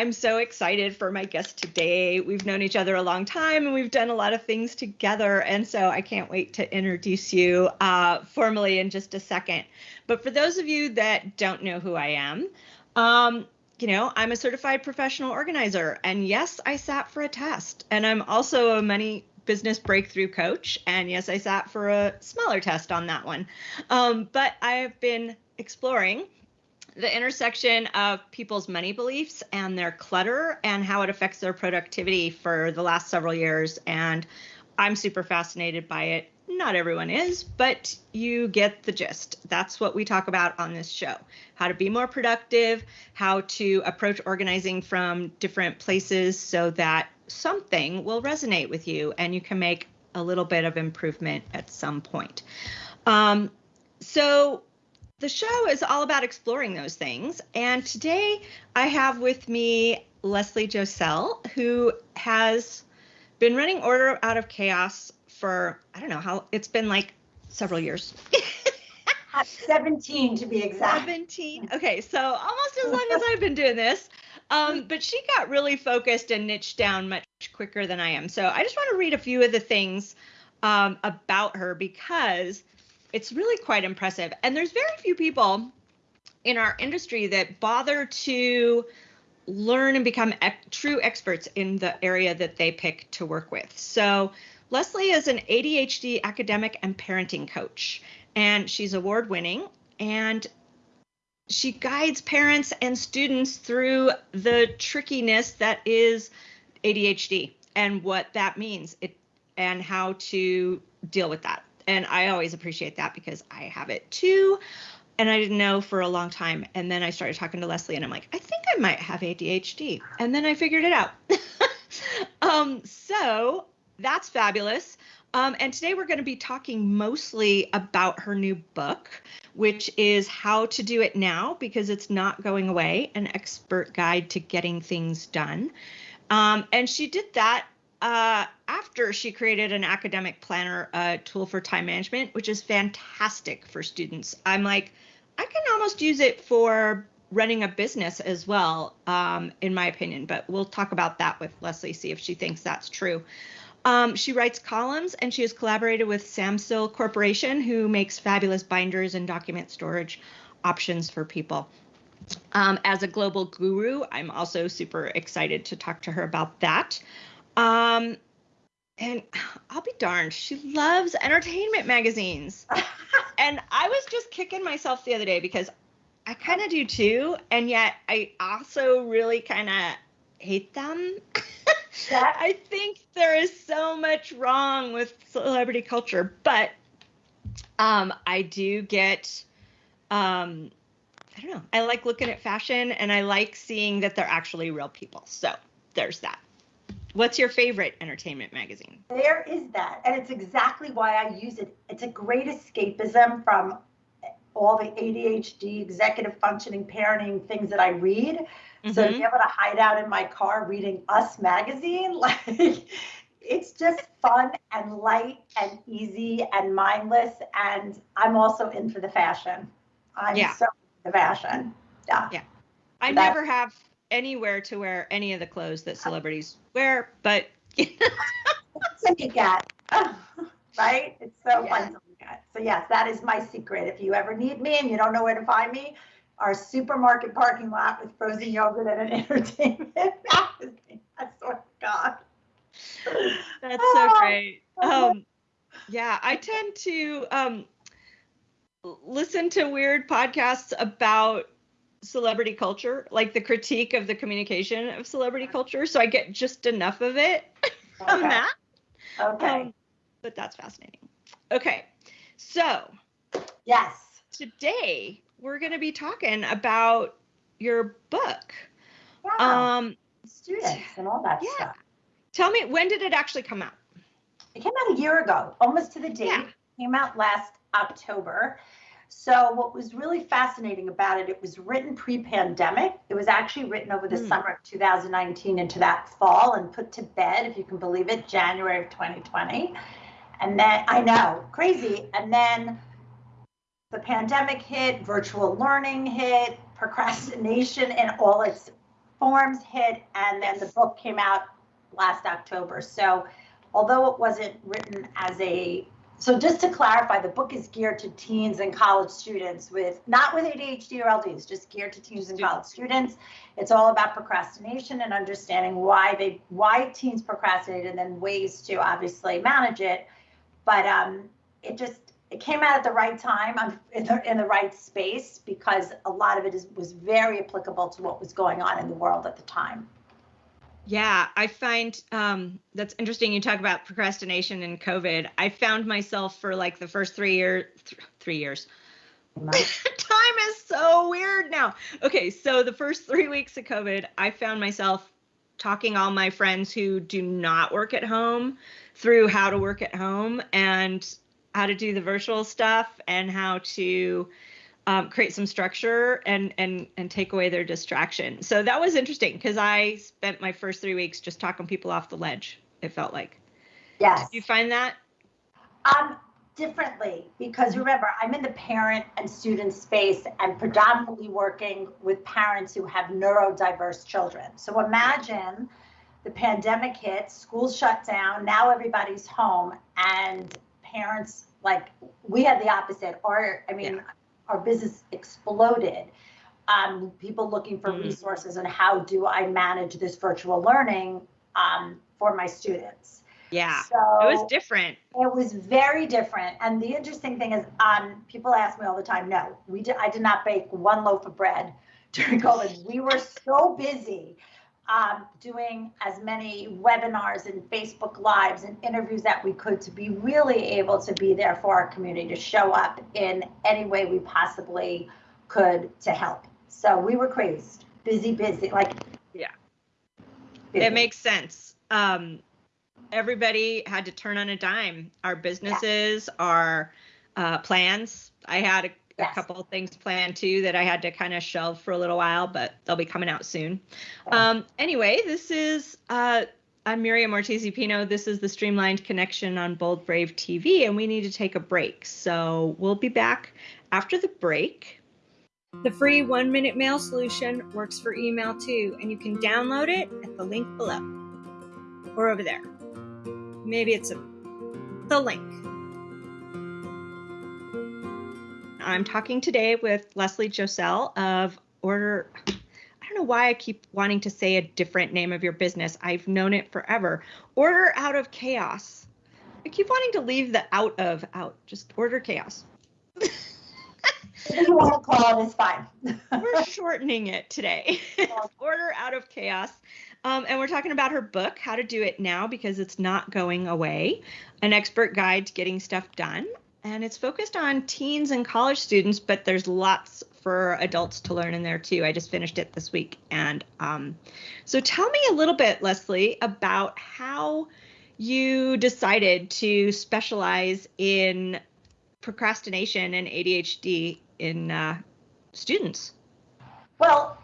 I'm so excited for my guest today. We've known each other a long time and we've done a lot of things together. And so I can't wait to introduce you uh, formally in just a second. But for those of you that don't know who I am, um, you know, I'm a certified professional organizer. And yes, I sat for a test. And I'm also a money business breakthrough coach. And yes, I sat for a smaller test on that one. Um, but I have been exploring the intersection of people's money beliefs and their clutter and how it affects their productivity for the last several years. And I'm super fascinated by it. Not everyone is, but you get the gist. That's what we talk about on this show how to be more productive, how to approach organizing from different places so that something will resonate with you and you can make a little bit of improvement at some point. Um, so, the show is all about exploring those things. And today I have with me Leslie Josel, who has been running Order Out of Chaos for, I don't know how, it's been like several years. 17 to be exact. 17. Okay, so almost as long as I've been doing this. Um, but she got really focused and niched down much quicker than I am. So I just want to read a few of the things um, about her because it's really quite impressive. And there's very few people in our industry that bother to learn and become true experts in the area that they pick to work with. So, Leslie is an ADHD academic and parenting coach, and she's award winning. And she guides parents and students through the trickiness that is ADHD and what that means it, and how to deal with that and I always appreciate that because I have it too. And I didn't know for a long time. And then I started talking to Leslie and I'm like, I think I might have ADHD. And then I figured it out. um, so that's fabulous. Um, and today we're going to be talking mostly about her new book, which is How to Do It Now Because It's Not Going Away An Expert Guide to Getting Things Done. Um, and she did that uh, after she created an academic planner uh, tool for time management, which is fantastic for students. I'm like, I can almost use it for running a business as well, um, in my opinion. But we'll talk about that with Leslie, see if she thinks that's true. Um, she writes columns and she has collaborated with Samsill Corporation, who makes fabulous binders and document storage options for people. Um, as a global guru, I'm also super excited to talk to her about that. Um, and I'll be darned, she loves entertainment magazines. and I was just kicking myself the other day because I kind of do too, and yet I also really kind of hate them. I think there is so much wrong with celebrity culture, but um, I do get um, I don't know. I like looking at fashion and I like seeing that they're actually real people. So there's that. What's your favorite entertainment magazine? There is that. And it's exactly why I use it. It's a great escapism from all the ADHD, executive functioning, parenting things that I read. Mm-hmm. So to be able to hide out in my car reading Us magazine, like it's just fun and light and easy and mindless. And I'm also in for the fashion. I'm yeah. so the fashion. Yeah. Yeah. I never have anywhere to wear any of the clothes that celebrities wear, but what you get, right? It's so yeah. fun to look at. So yes, that is my secret. If you ever need me and you don't know where to find me, our supermarket parking lot with frozen yogurt and an entertainment magazine. I swear to God. That's so great. Um, yeah, I tend to um, listen to weird podcasts about celebrity culture, like the critique of the communication of celebrity culture. So I get just enough of it from that. Okay. Um, but that's fascinating. Okay. So, yes. Today we're going to be talking about your book. Yeah. Um students and all that yeah. stuff. Tell me when did it actually come out? It came out a year ago, almost to the date. Yeah. It came out last October. So what was really fascinating about it, it was written pre-pandemic. It was actually written over the mm. summer of 2019 into that fall and put to bed, if you can believe it, January of 2020. And then I know, crazy. And then the pandemic hit, virtual learning hit, procrastination and all its forms hit, and then the book came out last October. So, although it wasn't written as a so just to clarify, the book is geared to teens and college students with not with ADHD or LDs, just geared to teens and college students. It's all about procrastination and understanding why they why teens procrastinate and then ways to obviously manage it. But um, it just it came out at the right time in the, in the right space because a lot of it is, was very applicable to what was going on in the world at the time. Yeah, I find um, that's interesting. You talk about procrastination and COVID. I found myself for like the first three years, th- three years. Time is so weird now. Okay, so the first three weeks of COVID, I found myself talking all my friends who do not work at home through how to work at home and how to do the virtual stuff and how to um, create some structure and and and take away their distraction. So that was interesting because I spent my first three weeks just talking people off the ledge. It felt like. Yes. Did you find that? Um, differently because remember I'm in the parent and student space and predominantly working with parents who have neurodiverse children. So imagine the pandemic hit, schools shut down, now everybody's home and parents like we had the opposite or I mean yeah our business exploded. Um, people looking for mm-hmm. resources and how do I manage this virtual learning um, for my students. Yeah, so it was different. It was very different. And the interesting thing is, um, people ask me all the time, no, we did, I did not bake one loaf of bread during COVID. we were so busy um, doing as many webinars and Facebook Lives and interviews that we could to be really able to be there for our community, to show up in any way we possibly could to help. So we were crazed, busy, busy, like. Yeah. Busy. It makes sense. Um, everybody had to turn on a dime. Our businesses, yeah. our uh, plans. I had a yes. a couple of things planned too that I had to kind of shelve for a little while, but they'll be coming out soon. Um, anyway, this is uh, I'm Miriam Ortiz Pino. This is the Streamlined Connection on Bold Brave TV, and we need to take a break. So we'll be back after the break. The free one minute mail solution works for email too, and you can download it at the link below or over there. Maybe it's a, the link. I'm talking today with Leslie Josel of Order. I don't know why I keep wanting to say a different name of your business. I've known it forever. Order out of chaos. I keep wanting to leave the out of out. Just order chaos. If you want to call it is fine. we're shortening it today. order out of chaos. Um, and we're talking about her book, How to Do It Now, because it's not going away an expert guide to getting stuff done and it's focused on teens and college students, but there's lots for adults to learn in there too. I just finished it this week, and um, so tell me a little bit, Leslie, about how you decided to specialize in procrastination and ADHD in uh, students. Well,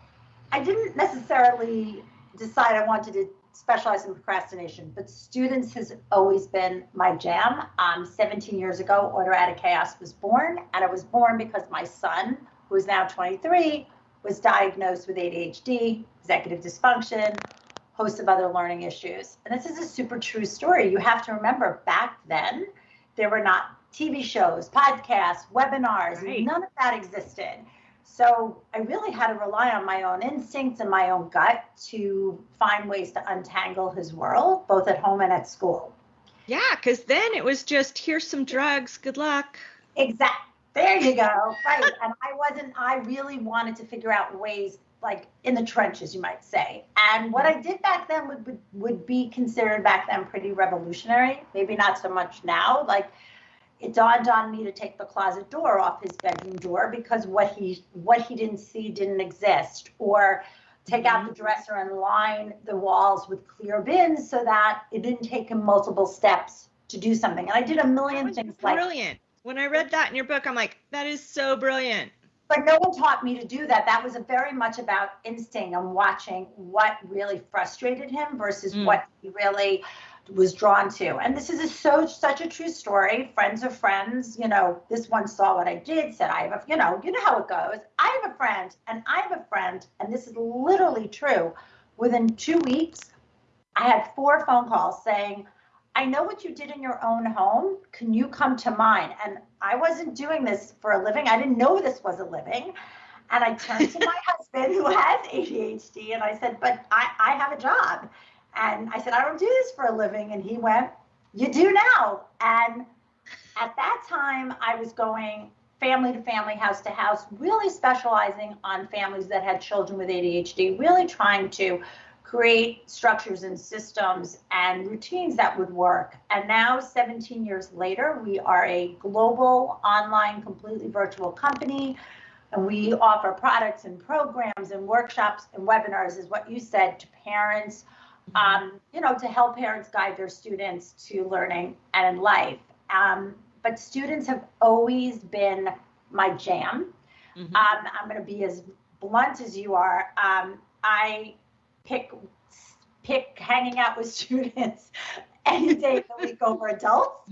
I didn't necessarily decide I wanted to specialize in procrastination, but students has always been my jam. Um, 17 years ago, Order Out of Chaos was born, and it was born because my son, who is now 23, was diagnosed with ADHD, executive dysfunction, host of other learning issues. And this is a super true story. You have to remember back then, there were not TV shows, podcasts, webinars, right. none of that existed. So I really had to rely on my own instincts and my own gut to find ways to untangle his world, both at home and at school. Yeah, because then it was just here's some drugs, good luck. Exactly. There you go. Right. and I wasn't, I really wanted to figure out ways like in the trenches, you might say. And what I did back then would, would, would be considered back then pretty revolutionary. Maybe not so much now. Like it dawned on me to take the closet door off his bedroom door because what he what he didn't see didn't exist or take out the mm-hmm. dresser and line the walls with clear bins so that it didn't take him multiple steps to do something and i did a million things brilliant. like brilliant when i read that in your book i'm like that is so brilliant but no one taught me to do that that was a very much about instinct and watching what really frustrated him versus mm. what he really was drawn to. And this is a, so such a true story. Friends of friends, you know, this one saw what I did, said I have a, you know, you know how it goes. I have a friend, and I have a friend, and this is literally true, within two weeks, I had four phone calls saying, I know what you did in your own home. Can you come to mine? And I wasn't doing this for a living. I didn't know this was a living. And I turned to my husband who has ADHD and I said, But I, I have a job. And I said, I don't do this for a living. And he went, You do now. And at that time, I was going family to family, house to house, really specializing on families that had children with ADHD, really trying to create structures and systems and routines that would work. And now, 17 years later, we are a global, online, completely virtual company. And we offer products and programs and workshops and webinars, is what you said, to parents, um, you know, to help parents guide their students to learning and in life. Um, but students have always been my jam. Mm-hmm. Um, I'm going to be as blunt as you are. Um, I pick pick hanging out with students any day of the week over adults,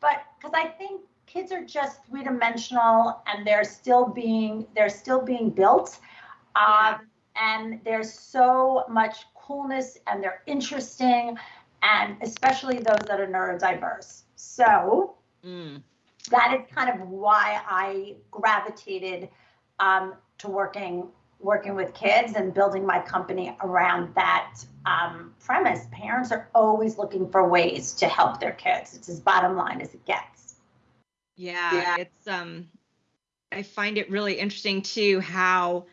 but because I think kids are just three dimensional and they're still being they're still being built, um, and there's so much coolness and they're interesting, and especially those that are neurodiverse. So. Mm. That is kind of why I gravitated um, to working working with kids and building my company around that um, premise. Parents are always looking for ways to help their kids. It's as bottom line as it gets. Yeah, yeah. it's um I find it really interesting too how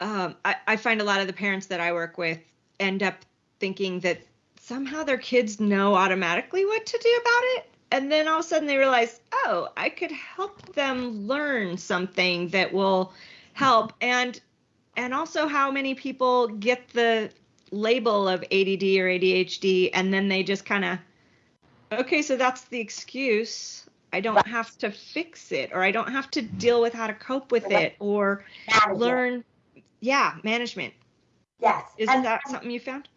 um, I, I find a lot of the parents that I work with end up thinking that somehow their kids know automatically what to do about it. And then all of a sudden they realize, oh, I could help them learn something that will help. And and also how many people get the label of ADD or ADHD and then they just kind of okay, so that's the excuse. I don't have to fix it or I don't have to deal with how to cope with it or learn yeah, management. Yes. Isn't and, that something you found?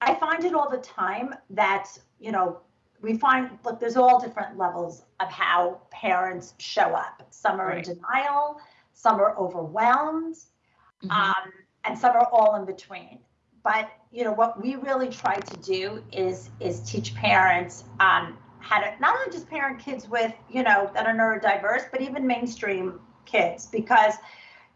I find it all the time that, you know, we find look, there's all different levels of how parents show up. Some are right. in denial, some are overwhelmed, mm-hmm. um, and some are all in between. But you know what we really try to do is is teach parents um, how to not only just parent kids with you know that are neurodiverse, but even mainstream kids because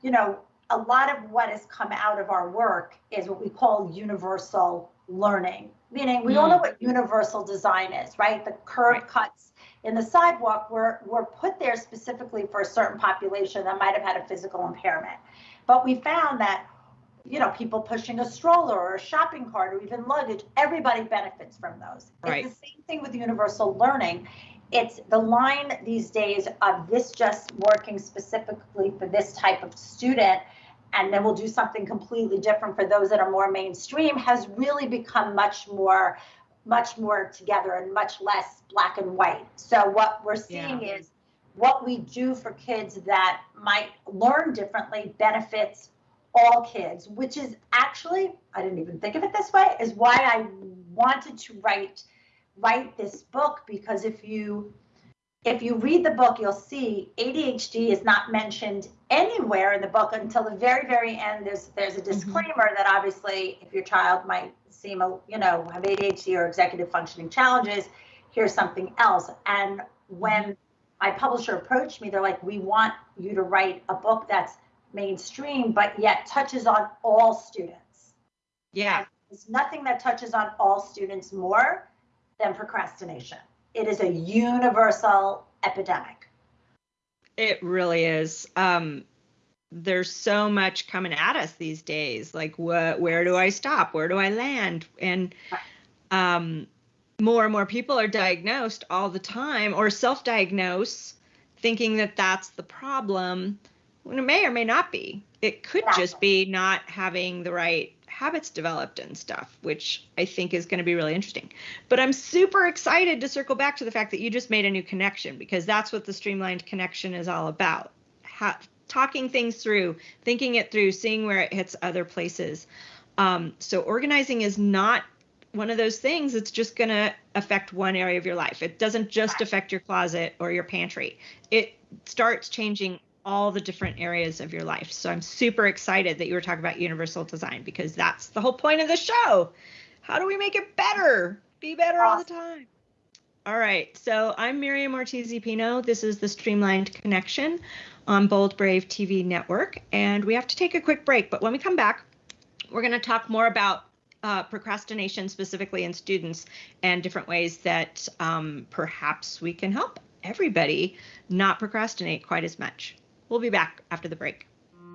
you know a lot of what has come out of our work is what we call universal learning meaning we mm. all know what universal design is right the curb right. cuts in the sidewalk were, were put there specifically for a certain population that might have had a physical impairment. But we found that, you know, people pushing a stroller or a shopping cart or even luggage, everybody benefits from those. Right. It's the same thing with universal learning. It's the line these days of this just working specifically for this type of student and then we'll do something completely different for those that are more mainstream has really become much more much more together and much less black and white. So what we're seeing yeah. is what we do for kids that might learn differently benefits all kids, which is actually I didn't even think of it this way is why I wanted to write write this book because if you if you read the book, you'll see ADHD is not mentioned anywhere in the book until the very, very end. There's there's a mm-hmm. disclaimer mm-hmm. that obviously, if your child might seem, a, you know, have ADHD or executive functioning challenges, here's something else. And when mm-hmm. my publisher approached me, they're like, "We want you to write a book that's mainstream, but yet touches on all students." Yeah, and there's nothing that touches on all students more than procrastination. It is a universal epidemic. It really is. Um, there's so much coming at us these days. Like, what? Where do I stop? Where do I land? And um, more and more people are diagnosed all the time, or self-diagnose, thinking that that's the problem. When it may or may not be. It could exactly. just be not having the right habits developed and stuff, which I think is going to be really interesting. But I'm super excited to circle back to the fact that you just made a new connection because that's what the streamlined connection is all about. Ha- talking things through, thinking it through, seeing where it hits other places. Um, so organizing is not one of those things it's just going to affect one area of your life. It doesn't just affect your closet or your pantry. It starts changing all the different areas of your life. So I'm super excited that you were talking about universal design because that's the whole point of the show. How do we make it better? Be better all the time. All right. So I'm Miriam Ortiz Pino. This is the Streamlined Connection on Bold Brave TV network. And we have to take a quick break. But when we come back, we're going to talk more about uh, procrastination specifically in students and different ways that um, perhaps we can help everybody not procrastinate quite as much. We'll be back after the break.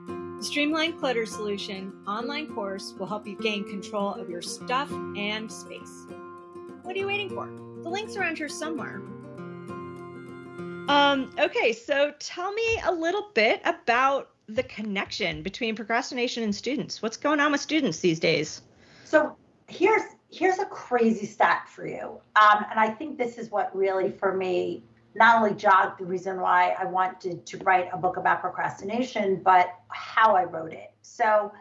The Streamline Clutter Solution online course will help you gain control of your stuff and space. What are you waiting for? The link's around here somewhere. Um, okay, so tell me a little bit about the connection between procrastination and students. What's going on with students these days? So here's here's a crazy stat for you, um, and I think this is what really, for me, not only jogged the reason why I wanted to write a book about procrastination, but how I wrote it. So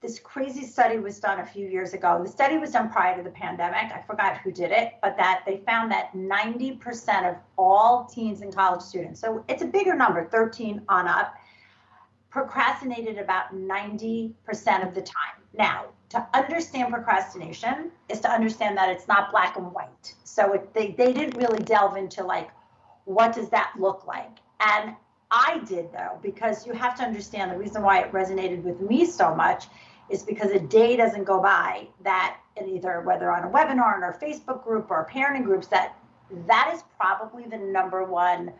this crazy study was done a few years ago. The study was done prior to the pandemic. I forgot who did it, but that they found that 90% of all teens and college students, so it's a bigger number, 13 on up, procrastinated about 90% of the time. Now, to understand procrastination is to understand that it's not black and white. So it, they, they didn't really delve into like, what does that look like? And I did though, because you have to understand the reason why it resonated with me so much is because a day doesn't go by that either whether on a webinar or our Facebook group or parenting groups that that is probably the number one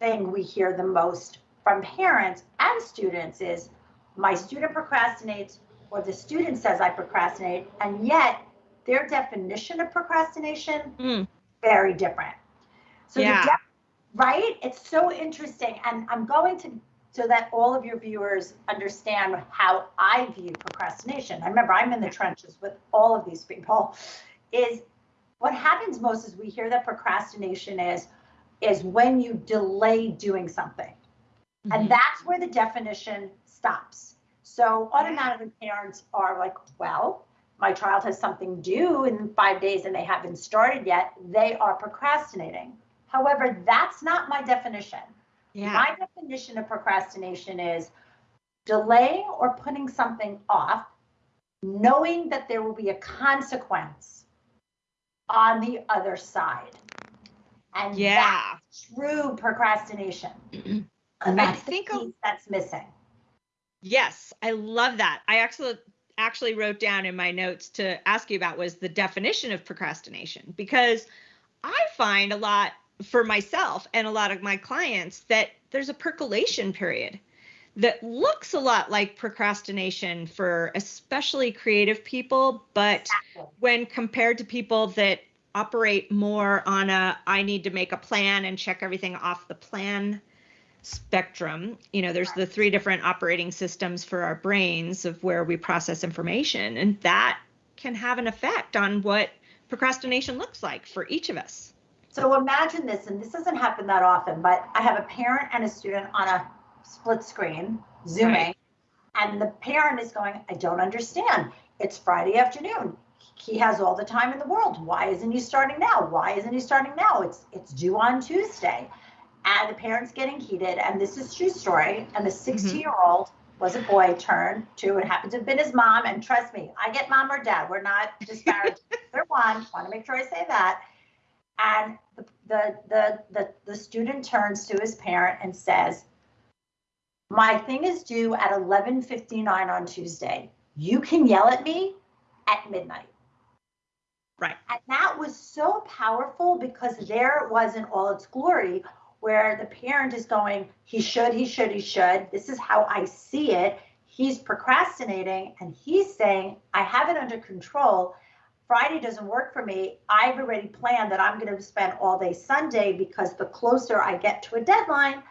thing we hear the most from parents and students is my student procrastinates or the student says I procrastinate and yet their definition of procrastination mm. very different. So yeah. right? It's so interesting and I'm going to so that all of your viewers understand how I view procrastination. I remember I'm in the trenches with all of these people. Is what happens most is we hear that procrastination is is when you delay doing something. Mm-hmm. And that's where the definition stops. So automatically parents are like, well, my child has something due in five days and they haven't started yet. They are procrastinating. However, that's not my definition. Yeah. My definition of procrastination is delaying or putting something off, knowing that there will be a consequence on the other side. And yeah. that's true procrastination. and that's I think the piece that's missing. Yes, I love that. I actually actually wrote down in my notes to ask you about was the definition of procrastination because I find a lot for myself and a lot of my clients that there's a percolation period that looks a lot like procrastination for especially creative people, but when compared to people that operate more on a I need to make a plan and check everything off the plan spectrum, you know, there's the three different operating systems for our brains of where we process information, and that can have an effect on what procrastination looks like for each of us. So imagine this, and this doesn't happen that often, but I have a parent and a student on a split screen, Zooming, right. and the parent is going, I don't understand. It's Friday afternoon. He has all the time in the world. Why isn't he starting now? Why isn't he starting now? It's it's due on Tuesday. And the parent's getting heated, and this is true story. And the mm-hmm. 16 year old was a boy turned to, it happened to have been his mom. And trust me, I get mom or dad. We're not disparaging either one. Want to make sure I say that and the, the, the, the, the student turns to his parent and says, my thing is due at 11.59 on Tuesday. You can yell at me at midnight. Right. And that was so powerful because there it was in all its glory where the parent is going, he should, he should, he should. This is how I see it. He's procrastinating and he's saying, I have it under control. Friday doesn't work for me. I've already planned that I'm going to spend all day Sunday because the closer I get to a deadline,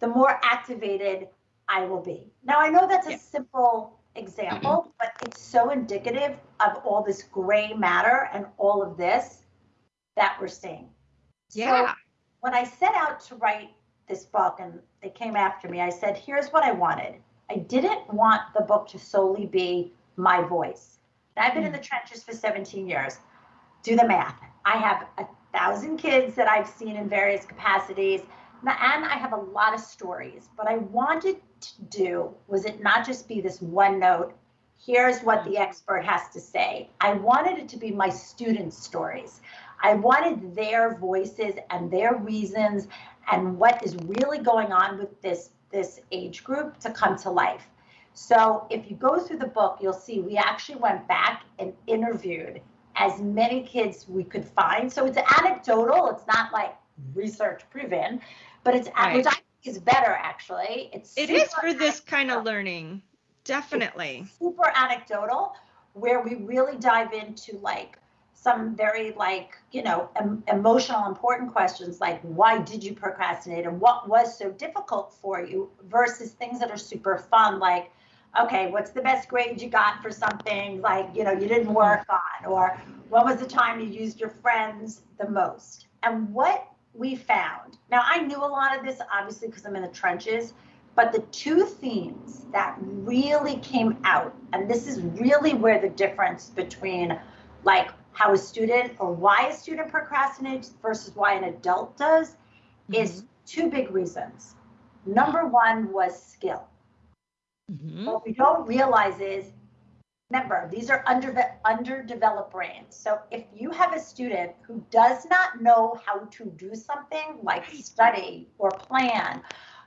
the more activated I will be. Now, I know that's a yeah. simple example, mm-hmm. but it's so indicative of all this gray matter and all of this that we're seeing. Yeah. So when I set out to write this book and they came after me, I said, here's what I wanted. I didn't want the book to solely be my voice. I've been in hmm. the trenches for 17 years. Do the math. I have a thousand kids that I've seen in various capacities. and I have a lot of stories. What I wanted to do was it not just be this one note, here's what the expert has to say. I wanted it to be my students' stories. I wanted their voices and their reasons and what is really going on with this, this age group to come to life. So if you go through the book, you'll see we actually went back and interviewed as many kids we could find. So it's anecdotal. It's not like research proven, but it's right. which I think is better actually. It's it is for this kind of learning, definitely. It's super anecdotal, where we really dive into like some very like you know em- emotional important questions like why did you procrastinate and what was so difficult for you versus things that are super fun like okay what's the best grade you got for something like you know you didn't mm-hmm. work on or what was the time you used your friends the most and what we found. Now, I knew a lot of this, obviously, because I'm in the trenches, but the two themes that really came out, and this is really where the difference between like how a student or why a student procrastinates versus why an adult does mm-hmm. is two big reasons. Number one was skill. Mm-hmm. What we don't realize is Remember, these are under, underdeveloped brains. So if you have a student who does not know how to do something like study or plan,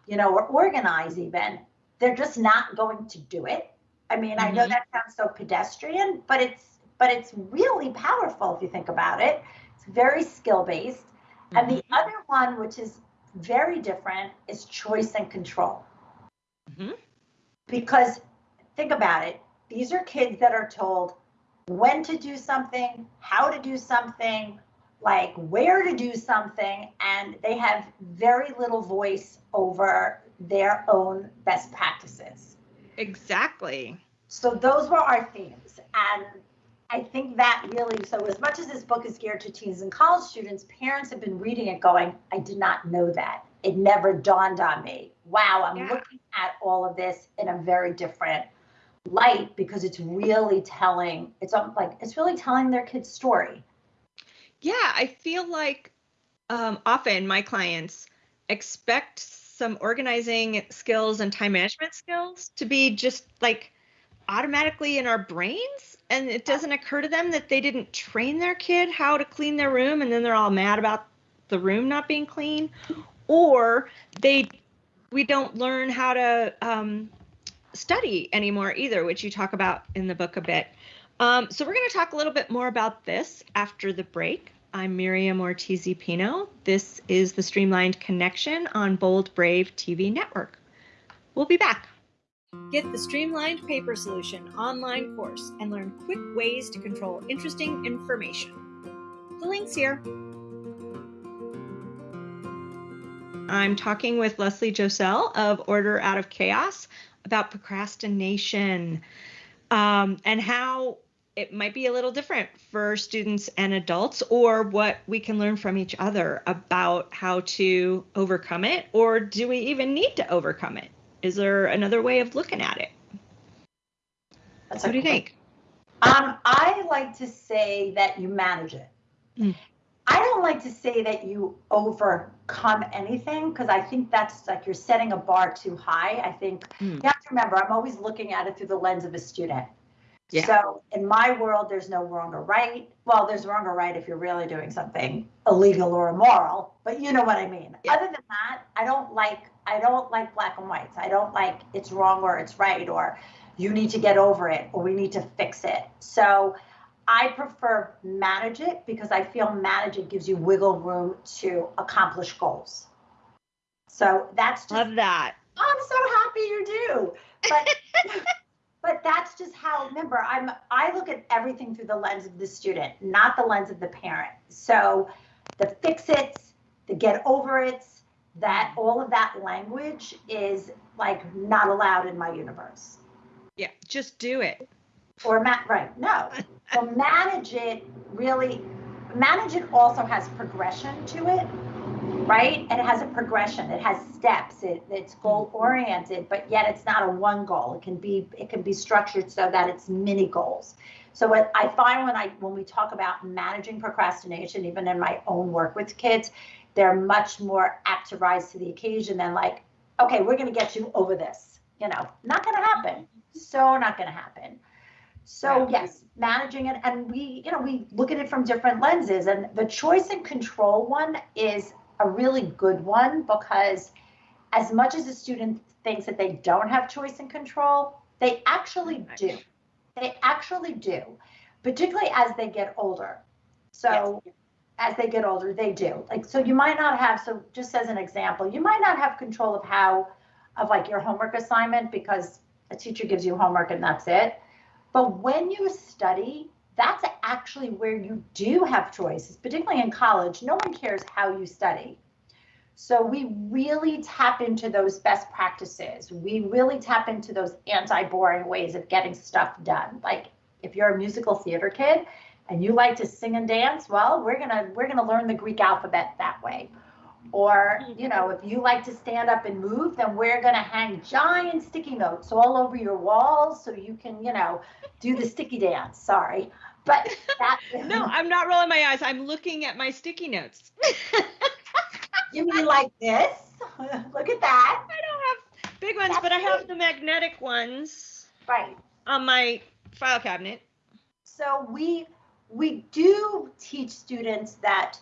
you know, or organize even, they're just not going to do it. I mean, mm-hmm. I know mm-hmm. that sounds so pedestrian, but it's but it's really powerful if you think about it. It's very skill based. Mm-hmm. And the mm-hmm. other one, which is very different, is choice and control. Mm-hmm. Because think about it these are kids that are told when to do something, how to do something, like where to do something, and they have very little voice over their own best practices. Exactly. So those were our themes. And I think that really, so as much as this book is geared to teens and college students, parents have been reading it going, I did not know that. It never dawned on me. Wow, I'm yeah. looking at all of this in a very different light because it's really telling it's like it's really telling their kid's story yeah i feel like um, often my clients expect some organizing skills and time management skills to be just like automatically in our brains and it doesn't occur to them that they didn't train their kid how to clean their room and then they're all mad about the room not being clean or they we don't learn how to um, study anymore either, which you talk about in the book a bit. Um, so we're going to talk a little bit more about this after the break. I'm Miriam Ortiz Pino. This is the Streamlined Connection on Bold Brave TV Network. We'll be back. Get the Streamlined Paper Solution online course and learn quick ways to control interesting information. The link's here. I'm talking with Leslie Josel of Order Out of Chaos about procrastination um, and how it might be a little different for students and adults, or what we can learn from each other about how to overcome it, or do we even need to overcome it? Is there another way of looking at it? That's what do you think? Um, I like to say that you manage it. Mm. I don't like to say that you overcome anything because I think that's like you're setting a bar too high. I think mm. you have to remember, I'm always looking at it through the lens of a student. Yeah. So in my world, there's no wrong or right. Well, there's wrong or right if you're really doing something illegal or immoral, but you know what I mean. Yeah. Other than that, I don't like I don't like black and whites. I don't like it's wrong or it's right or you need to get over it or we need to fix it. So I prefer manage it because I feel manage it gives you wiggle room to accomplish goals. So that's just, love that. Oh, I'm so happy you do. But but that's just how remember I'm I look at everything through the lens of the student, not the lens of the parent. So the fix it's, the get over it's, that all of that language is like not allowed in my universe. Yeah, just do it. Or ma- right, no. So manage it really, manage it also has progression to it, right? And it has a progression. It has steps. It, it's goal oriented, but yet it's not a one goal. It can be it can be structured so that it's mini goals. So what I find when I when we talk about managing procrastination, even in my own work with kids, they're much more apt to rise to the occasion than like, okay, we're going to get you over this. You know, not going to happen. So not going to happen. So yes, managing it, and we, you know, we look at it from different lenses. And the choice and control one is a really good one because as much as a student thinks that they don't have choice and control, they actually do. They actually do, particularly as they get older. So yes. As they get older, they do. Like so you might not have so just as an example, you might not have control of how of like your homework assignment because a teacher gives you homework and that's it. But when you study, that's actually where you do have choices, particularly in college. No one cares how you study. So we really tap into those best practices. We really tap into those anti-boring ways of getting stuff done. Like if you're a musical theater kid and you like to sing and dance, well, we're gonna we're gonna learn the Greek alphabet that way. Or, mm-hmm. you know, if you like to stand up and move, then we're going to hang giant sticky notes all over your walls so you can, you know, do the sticky dance. Sorry. But that, no, I'm not rolling my eyes. I'm looking at my sticky notes. you mean like this? Look at that. I don't have big ones, That's but I have the magnetic ones. Right. On my file cabinet. So we we do teach students that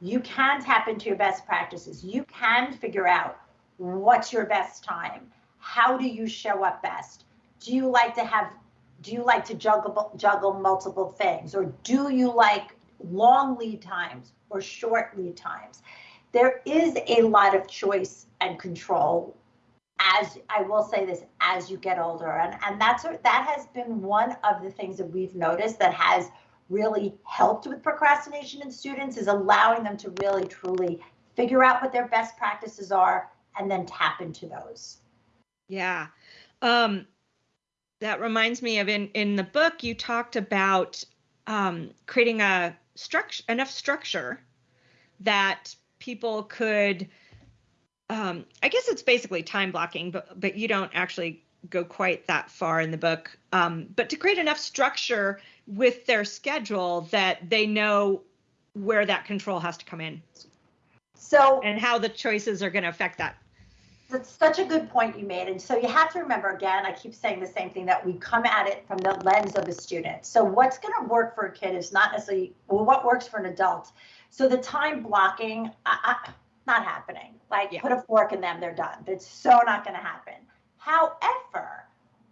you can tap into your best practices. You can figure out what's your best time. How do you show up best? Do you like to have do you like to juggle juggle multiple things or do you like long lead times or short lead times? There is a lot of choice and control as I will say this as you get older and and that's that has been one of the things that we've noticed that has really helped with procrastination in students is allowing them to really truly figure out what their best practices are and then tap into those. Yeah. Um, that reminds me of in in the book you talked about um, creating a structure enough structure that people could um, I guess it's basically time blocking, but but you don't actually go quite that far in the book. Um, but to create enough structure with their schedule that they know where that control has to come in. So and how the choices are going to affect that. That's such a good point you made. And so you have to remember again, I keep saying the same thing that we come at it from the lens of a student. So what's going to work for a kid is not necessarily well, what works for an adult. So the time blocking, uh, not happening. Like yeah. put a fork in them, they're done. It's so not going to happen. However,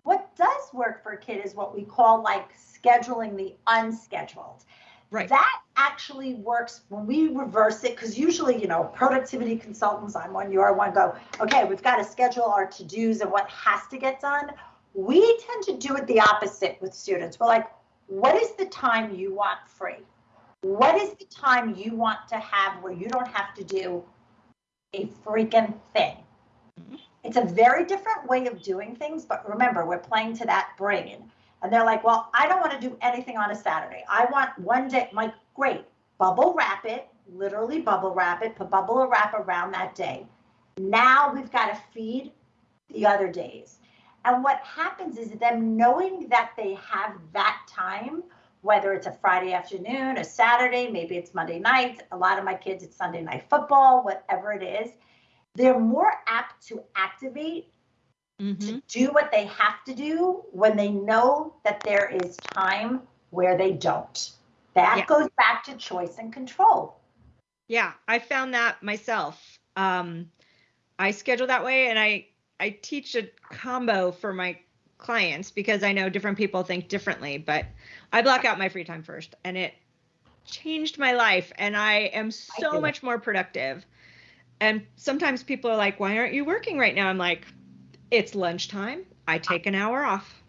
what does work for a kid is what we call like scheduling the unscheduled. Right. That actually works when we reverse it, because usually, you know, productivity consultants, I'm one, you are one, go, okay, we've got to schedule our to dos and what has to get done. We tend to do it the opposite with students. We're like, what is the time you want free? What is the time you want to have where you don't have to do a freaking thing? Mm-hmm. It's a very different way of doing things, but remember, we're playing to that brain. And they're like, well, I don't want to do anything on a Saturday. I want one day. I'm like, great, bubble wrap it, literally bubble wrap it, put bubble wrap around that day. Now we've got to feed the other days. And what happens is them knowing that they have that time, whether it's a Friday afternoon, a Saturday, maybe it's Monday night. A lot of my kids, it's Sunday night football, whatever it is they're more apt to activate mm-hmm. to do what they have to do when they know that there is time where they don't. That yeah. goes back to choice and control. Yeah, I found that myself. Um, I schedule that way, and I I teach a combo for my clients because I know different people think differently. But I block out my free time first, and it changed my life, and I am so I much more productive and sometimes people are like, why aren't you working right now? I'm like, it's lunchtime. I take an hour off.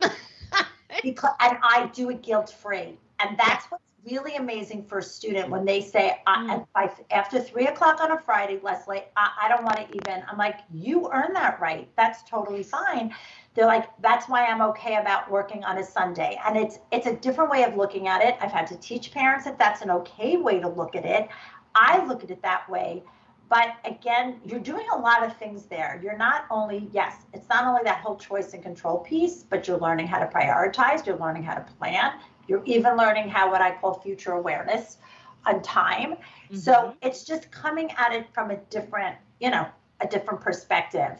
because, and I do it guilt free. And that's what's really amazing for a student when they say, mm. I, after three o'clock on a Friday, Leslie, I, I don't want to even. I'm like, you earn that right. That's totally fine. They're like, that's why I'm okay about working on a Sunday. And it's it's a different way of looking at it. I've had to teach parents that that's an okay way to look at it. I look at it that way but again, you're doing a lot of things there. You're not only, yes, it's not only that whole choice and control piece, but you're learning how to prioritize, you're learning how to plan, you're even learning how what I call future awareness on time. Mm-hmm. So it's just coming at it from a different, you know, a different perspective.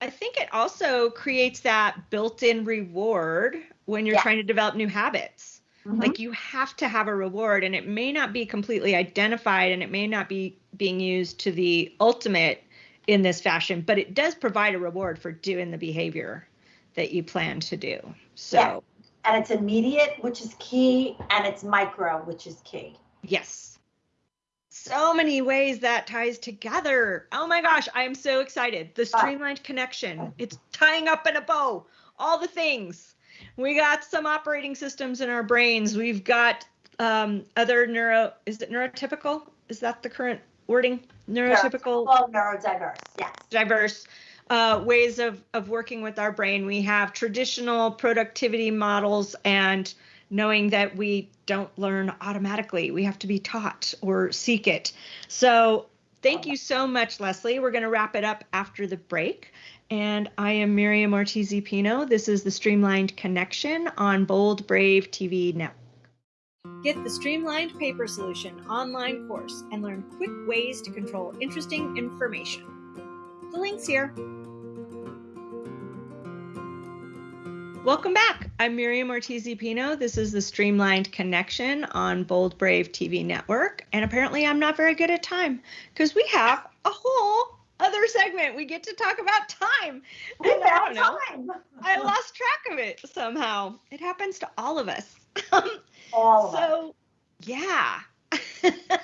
I think it also creates that built-in reward when you're yeah. trying to develop new habits. Mm-hmm. Like you have to have a reward and it may not be completely identified and it may not be being used to the ultimate in this fashion, but it does provide a reward for doing the behavior that you plan to do. So and it's immediate, which is key, and it's micro, which is key. Yes. So many ways that ties together. Oh my gosh, I am so excited. The streamlined connection. It's tying up in a bow. All the things. We got some operating systems in our brains. We've got um, other neuro. Is it neurotypical? Is that the current wording? Neurotypical. Well, neurodiverse. Yes. Diverse uh, ways of of working with our brain. We have traditional productivity models and knowing that we don't learn automatically. We have to be taught or seek it. So thank you so much, Leslie. We're going to wrap it up after the break. And I am Miriam Ortiz Pino. This is the Streamlined Connection on Bold Brave TV Network. Get the Streamlined Paper Solution online course and learn quick ways to control interesting information. The link's here. Welcome back. I'm Miriam Ortiz Pino. This is the Streamlined Connection on Bold Brave TV Network. And apparently, I'm not very good at time because we have a whole other segment. We get to talk about time. We and I don't know. Time. I lost track of it somehow. It happens to all of us. all of so, us. yeah.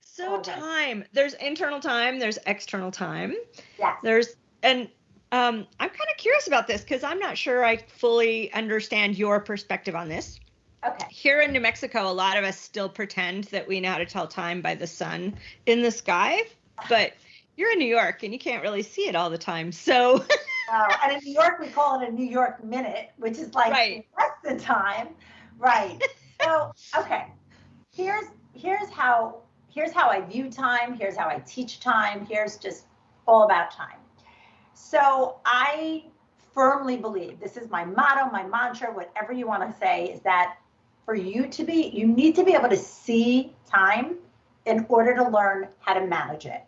so time. There's internal time. There's external time. Yeah. There's and um, I'm kind of curious about this because I'm not sure I fully understand your perspective on this. Okay. Here in New Mexico, a lot of us still pretend that we know how to tell time by the sun in the sky, but you're in New York and you can't really see it all the time. So. oh, and in New York, we call it a New York minute, which is like right. less than time. Right. so, okay. Here's here's how here's how I view time. Here's how I teach time. Here's just all about time. So I firmly believe this is my motto, my mantra, whatever you want to say, is that for you to be, you need to be able to see time in order to learn how to manage it.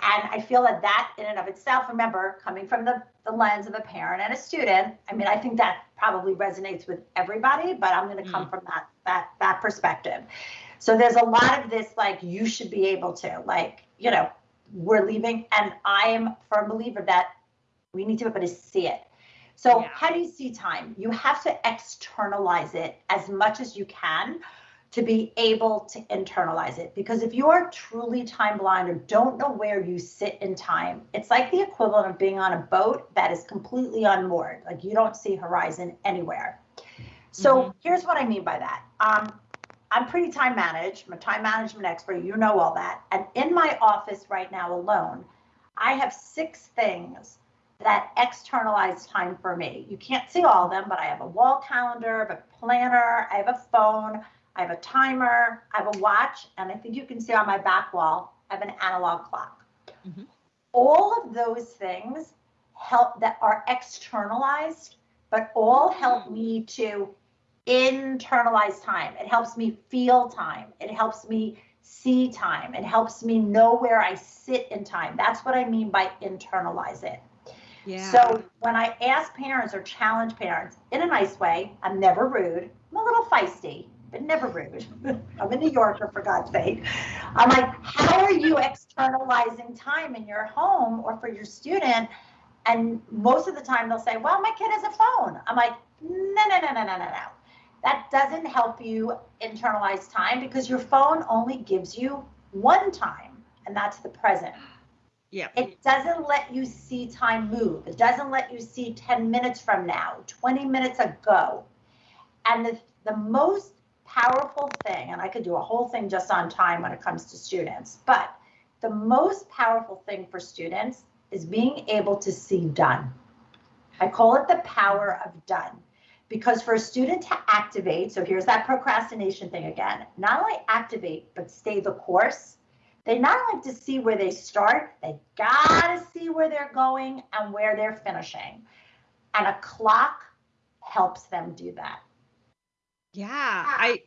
And I feel that that in and of itself, remember, coming from the, the lens of a parent and a student, I mean, I think that probably resonates with everybody, but I'm going to come mm. from that that that perspective. So there's a lot of this like you should be able to like, you know, we're leaving. And I am a firm believer that we need to be able to see it. So, yeah. how do you see time? You have to externalize it as much as you can to be able to internalize it. Because if you are truly time blind or don't know where you sit in time, it's like the equivalent of being on a boat that is completely unmoored. Like you don't see horizon anywhere. So, mm-hmm. here's what I mean by that. Um, I'm pretty time managed. I'm a time management expert. You know all that. And in my office right now alone, I have six things that externalize time for me. You can't see all of them, but I have a wall calendar, I have a planner, I have a phone, I have a timer, I have a watch, and I think you can see on my back wall, I have an analog clock. Mm-hmm. All of those things help that are externalized, but all help mm. me to internalize time. It helps me feel time. It helps me see time. It helps me know where I sit in time. That's what I mean by internalize it. Yeah. So when I ask parents or challenge parents in a nice way, I'm never rude. I'm a little feisty, but never rude. I'm a New Yorker, for God's sake. I'm like, how are you externalizing time in your home or for your student? And most of the time they'll say, well, my kid has a phone. I'm like, no, no, no, no, no, no, no that doesn't help you internalize time because your phone only gives you one time, and that's the present. Yeah. It doesn't let you see time move. It doesn't let you see 10 minutes from now, 20 minutes ago. And the, the most powerful thing, and I could do a whole thing just on time when it comes to students, but the most powerful thing for students is being able to see done. I call it the power of done. Because for a student to activate, so here's that procrastination thing again, not only activate, but stay the course, they not only to see where they start, they gotta see where they're going and where they're finishing. And a clock helps them do that. Yeah, I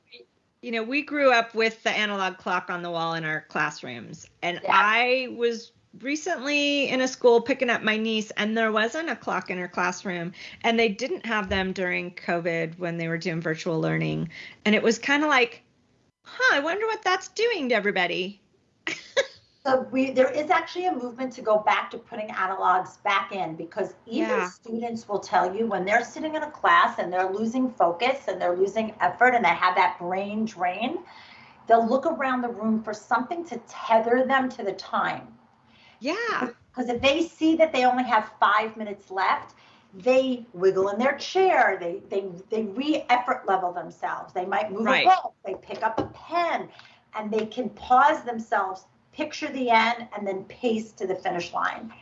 you know, we grew up with the analog clock on the wall in our classrooms, and Yeah. I was recently in a school picking up my niece, and there wasn't a clock in her classroom, and they didn't have them during COVID when they were doing virtual learning, and it was kind of like, huh, I wonder what that's doing to everybody. So we, there is actually a movement to go back to putting analogs back in because even Yeah. students will tell you when they're sitting in a class and they're losing focus and they're losing effort and they have that brain drain, they'll look around the room for something to tether them to the time. Yeah, Because if they see that they only have five minutes left, they wiggle in their chair. They they they re-effort level themselves. They might move Right. a book. They pick up a pen, and they can pause themselves, picture the end, and then pace to the finish line.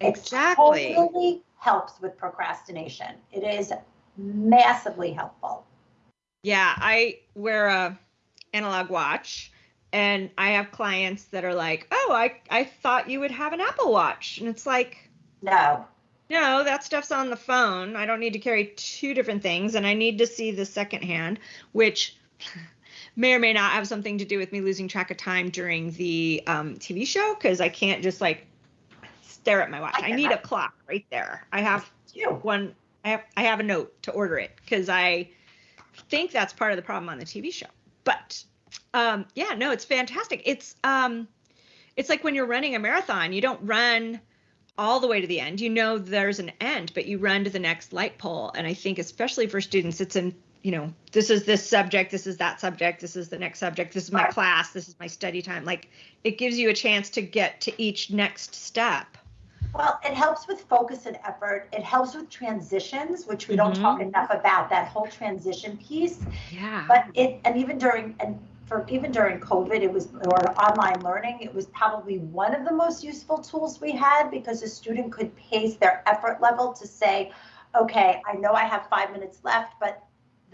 Exactly. It totally helps with procrastination. It is massively helpful. Yeah, I wear a analog watch and I have clients that are like, "Oh, I I thought you would have an Apple Watch." And it's like, No, "No, that stuff's on the phone. I don't need to carry two different things and I need to see the second hand, which may or may not have something to do with me losing track of time during the um, TV show because I can't just like stare at my watch. I I need a clock right there. I have you. one I have I have a note to order it because I think that's part of the problem on the TV show. But um, yeah, no, it's fantastic. It's um, it's like when you're running a marathon, you don't run all the way to the end. You know there's an end, but you run to the next light pole. And I think especially for students, it's an you know this is this subject, this is that subject, this is the next subject, this is my class, this is my study time. Like it gives you a chance to get to each next step. Well, it helps with focus and effort. It helps with transitions, which we don't Mhm. talk enough about. That whole transition piece. Yeah. But it, and even during, and for even during COVID, it was, or online learning, it was probably one of the most useful tools we had because a student could pace their effort level to say, okay, I know I have five minutes left, but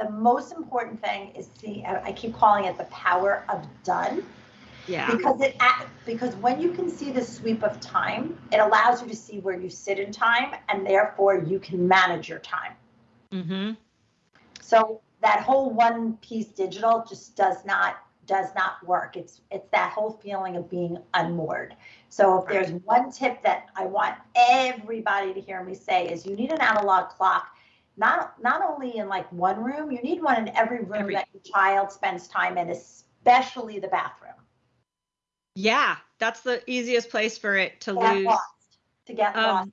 the most important thing is the, I keep calling it the power of done. yeah. Because it, because when you can see the sweep of time, it allows you to see where you sit in time and therefore you can manage your time. Mm-hmm. So that whole one piece digital just does not does not work. It's it's that whole feeling of being unmoored. So if there's one tip that I want everybody to hear me say is you need an analog clock, not not only in like one room, you need one in every room Every- that your child spends time in, especially the bathroom. Yeah, that's the easiest place for it to Get lose. lost. To get lost. Um,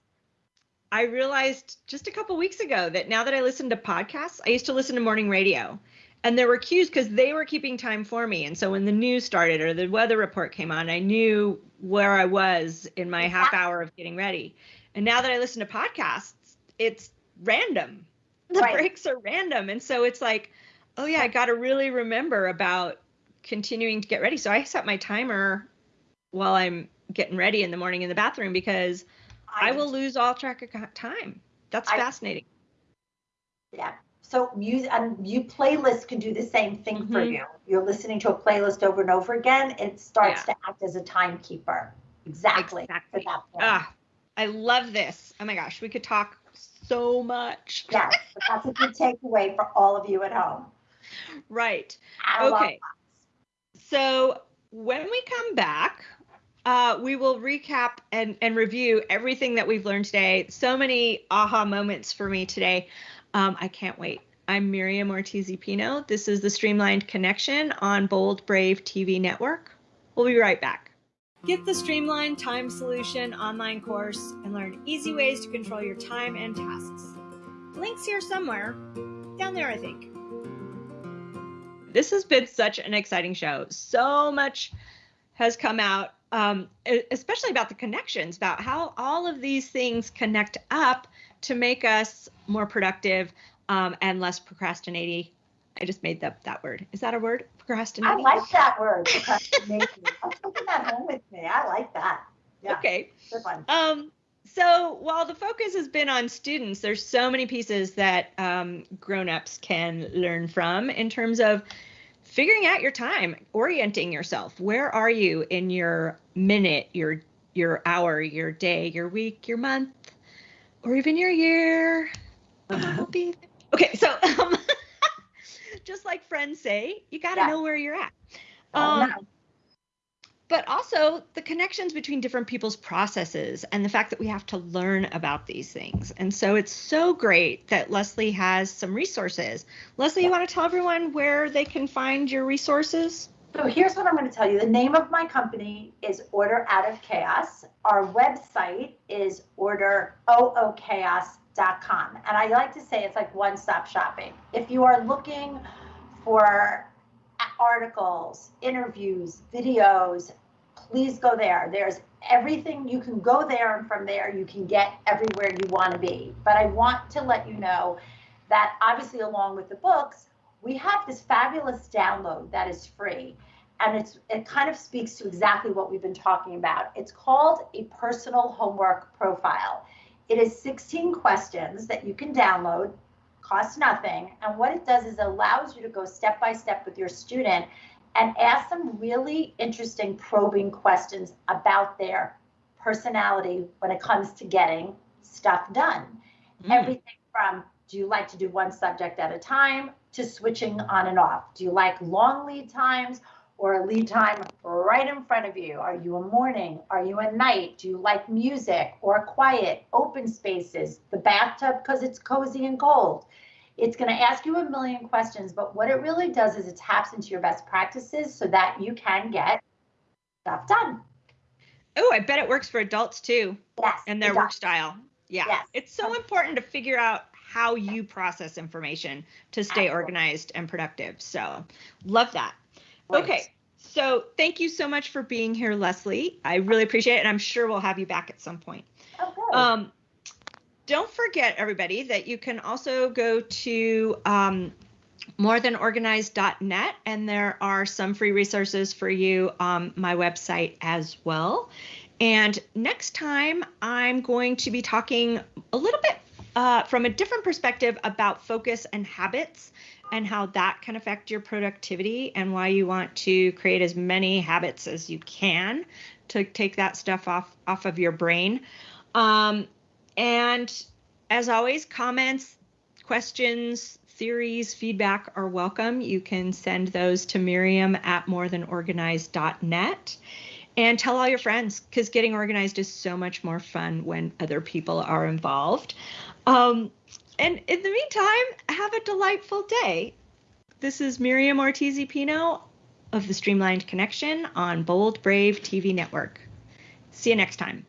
I realized just a couple weeks ago that now that I listen to podcasts, I used to listen to morning radio, and there were cues because they were keeping time for me. And so when the news started or the weather report came on, I knew where I was in my half hour of getting ready. And now that I listen to podcasts, it's random. The Right. breaks are random, and so it's like, oh yeah, I got to really remember about continuing to get ready. So I set my timer while I'm getting ready in the morning in the bathroom because I will lose all track of time. That's I- fascinating. Yeah. So music and you playlists can do the same thing for Mhm. you. You're listening to a playlist over and over again. It starts to act as a timekeeper. Exactly. Exactly. For. Ah, I love this. Oh my gosh, we could talk so much. Yes, that's a good takeaway for all of you at home. Right. Okay. So when we come back, uh, we will recap and, and review everything that we've learned today. So many aha moments for me today. Um, I can't wait. I'm Miriam Ortiz Pino. This is the Streamlined Connection on Bold Brave TV Network. We'll be right back. Get the Streamlined Time Solution online course and learn easy ways to control your time and tasks. Links here somewhere. Down there, I think. This has been such an exciting show. So much has come out, um, especially about the connections, about how all of these things connect up to make us more productive um, and less procrastinating. I just made up that word. Is that a word? Procrastination. I like that word, procrastination. I'm taking that home with me. I like that. Yeah, Okay. good one. Um, so while the focus has been on students, there's so many pieces that um, grown-ups can learn from in terms of figuring out your time, orienting yourself. Where are you in your minute, your your hour, your day, your week, your month, or even your year? I'll Okay, so um, just like friends say, you got to Yeah. know where you're at. Oh, Um, no. but also the connections between different people's processes and the fact that we have to learn about these things. And so it's so great that Leslie has some resources. Leslie, you want to tell everyone where they can find your resources? So here's what I'm going to tell you. The name of my company is Order Out of Chaos. Our website is orderoochaos.com. And I like to say it's like one stop shopping. If you are looking for articles, interviews, videos, please go there. There's everything you can go there, and from there, you can get everywhere you want to be. But I want to let you know that obviously, along with the books, we have this fabulous download that is free and it's it kind of speaks to exactly what we've been talking about it's called a personal homework profile it is 16 questions that you can download cost nothing and what it does is it allows you to go step by step with your student and ask them really interesting probing questions about their personality when it comes to getting stuff done Mm. everything from do you like to do one subject at a time to switching on and off? Do you like long lead times or a lead time right in front of you? Are you a morning? Are you a night? Do you like music or quiet, open spaces, the bathtub because it's cozy and cold? It's going to ask you a million questions, but what it really does is it taps into your best practices so that you can get stuff done. Oh, I bet it works for adults too Yes. and their work style. Yeah. Yes. It's so important to figure out how you process information to stay Absolutely. organized and productive. So, love that. Right. Okay. So, thank you so much for being here, Leslie. I really appreciate it. And I'm sure we'll have you back at some point. Good. Um, don't forget, everybody, that you can also go to um, morethanorganized.net and there are some free resources for you on my website as well. And next time, I'm going to be talking a little bit uh, from a different perspective about focus and habits and how that can affect your productivity and why you want to create as many habits as you can to take that stuff off off of your brain. Um, and as always, comments, questions, theories, feedback are welcome. You can send those to Miriam at morethanorganized.net and tell all your friends because getting organized is so much more fun when other people are involved. Um, and in the meantime, have a delightful day. This is Miriam Ortiz Pino of the Streamlined Connection on Bold Brave TV Network. See you next time.